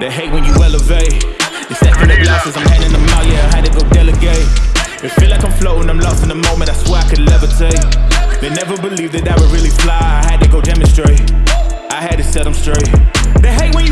They hate when you elevate. They step in the glasses, I'm handing them out, yeah, I had to go delegate. It feel like I'm floating, I'm lost in the moment, I swear I could levitate. They never believed that I would really fly, I had to go demonstrate. I had to set them straight. They hate when you